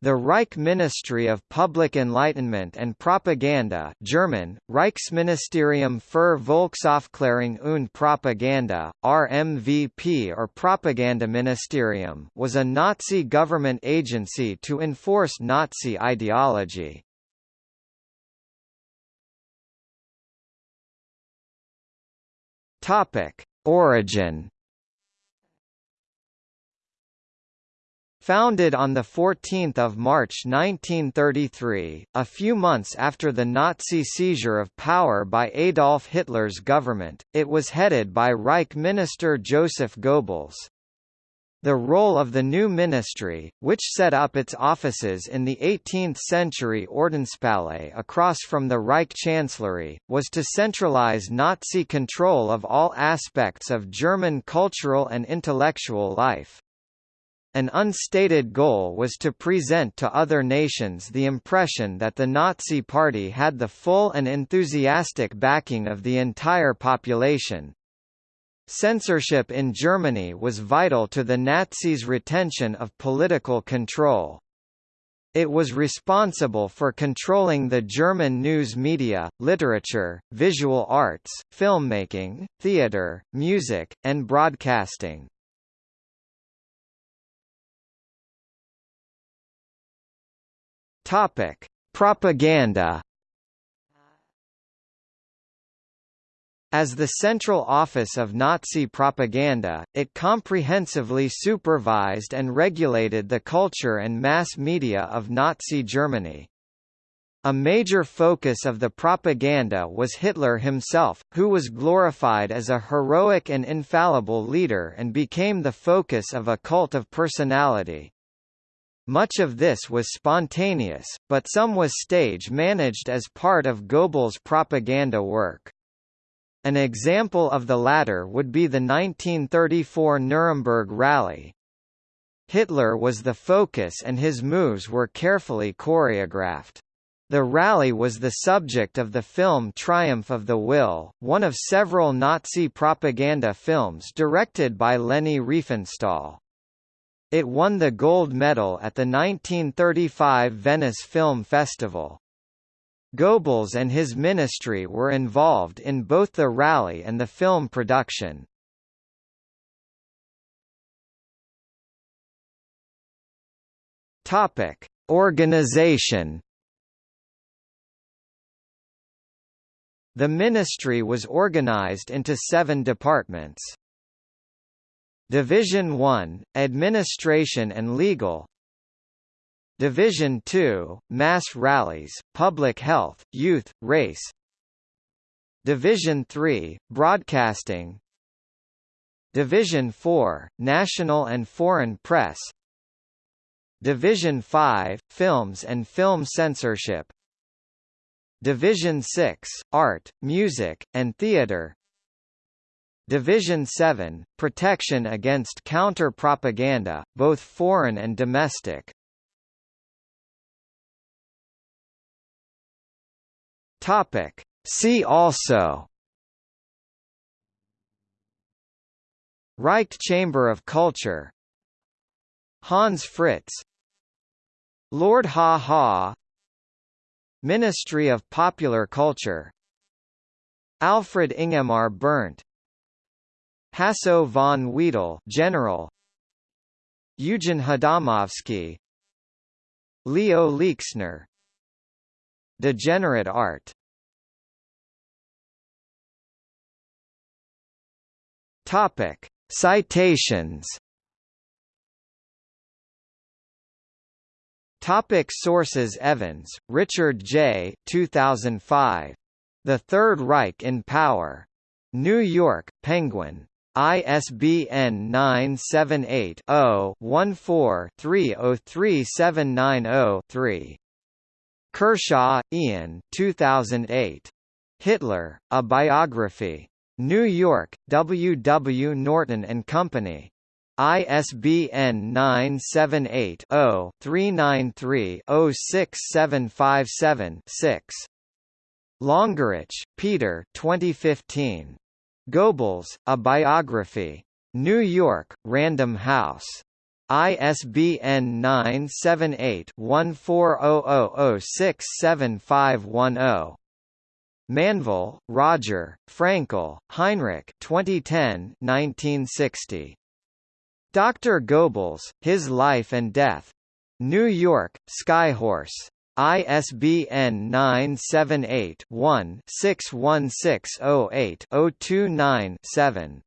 The Reich Ministry of Public Enlightenment and Propaganda German, Reichsministerium für Volksaufklärung und Propaganda, RMVP or Propagandaministerium was a Nazi government agency to enforce Nazi ideology. Origin Founded on 14 March 1933, a few months after the Nazi seizure of power by Adolf Hitler's government, it was headed by Reich Minister Joseph Goebbels. The role of the new ministry, which set up its offices in the 18th-century Ordenspalais across from the Reich Chancellery, was to centralize Nazi control of all aspects of German cultural and intellectual life. An unstated goal was to present to other nations the impression that the Nazi Party had the full and enthusiastic backing of the entire population. Censorship in Germany was vital to the Nazis' retention of political control. It was responsible for controlling the German news media, literature, visual arts, filmmaking, theatre, music, and broadcasting. Topic: Propaganda. As the central office of Nazi propaganda, it comprehensively supervised and regulated the culture and mass media of Nazi Germany. A major focus of the propaganda was Hitler himself, who was glorified as a heroic and infallible leader and became the focus of a cult of personality. Much of this was spontaneous, but some was stage-managed as part of Goebbels' propaganda work. An example of the latter would be the 1934 Nuremberg Rally. Hitler was the focus and his moves were carefully choreographed. The rally was the subject of the film Triumph of the Will, one of several Nazi propaganda films directed by Leni Riefenstahl. It won the gold medal at the 1935 Venice Film Festival. Goebbels and his ministry were involved in both the rally and the film production. Topic: Organization. The ministry was organized into seven departments. Division 1, Administration and Legal. Division 2, Mass Rallies, Public Health, Youth, Race. Division 3, Broadcasting. Division 4, National and Foreign Press. Division 5, Films and Film Censorship. Division 6, Art, Music, and Theatre Division 7, Protection against counter-propaganda, both foreign and domestic. Topic. See also. Reich Chamber of Culture. Hans Fritz. Lord Haw-Haw. Ministry of Popular Culture. Alfred Ingemar Berndt Hasso von Wedel General Eugen Hadamovsky Leo Leixner Degenerate art Topic Citations Topic sources Evans, Richard J. 2005. The Third Reich in Power. New York, Penguin. ISBN 978-0-14-303790-3. Kershaw, Ian 2008. Hitler, A Biography. New York, W. W. Norton and Company. ISBN 978-0-393-06757-6. Longerich, Peter 2015. Goebbels, A Biography. New York, Random House. ISBN 978-1400067510. Manvell, Roger, Fraenkel, Heinrich 2010 1960. Dr. Goebbels, His Life and Death. New York, Skyhorse. ISBN 978-1-61608-029-7.